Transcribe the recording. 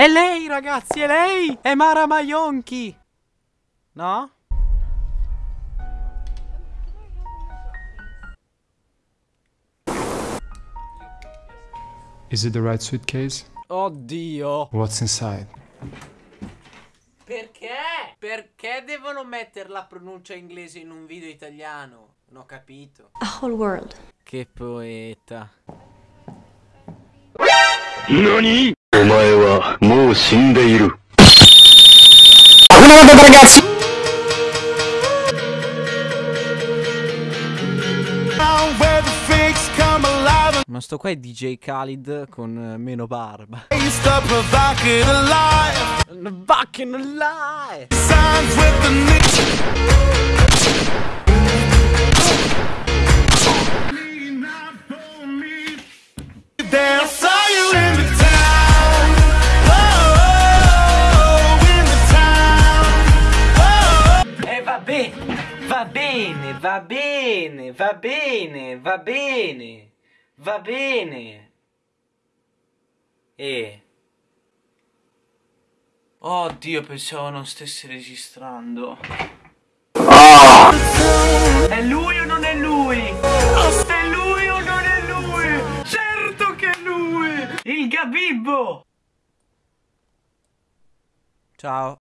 È lei, ragazzi, è lei! È Mara Maionchi! No? Is it the right suitcase? Oddio! What's inside? Perché? Perché devono mettere la pronuncia inglese in un video italiano? Non ho capito. A whole world. Che poeta. 何お前はもう死んでいる。 Ma sto qua è DJ Khalid con eh, meno barba. Back in alive! Va bene, va bene, va bene, va bene, va bene, va bene. E... Oddio, pensavo non stesse registrando. È lui o non è lui? È lui o non è lui? Certo che è lui! Il Gabibbo! Ciao.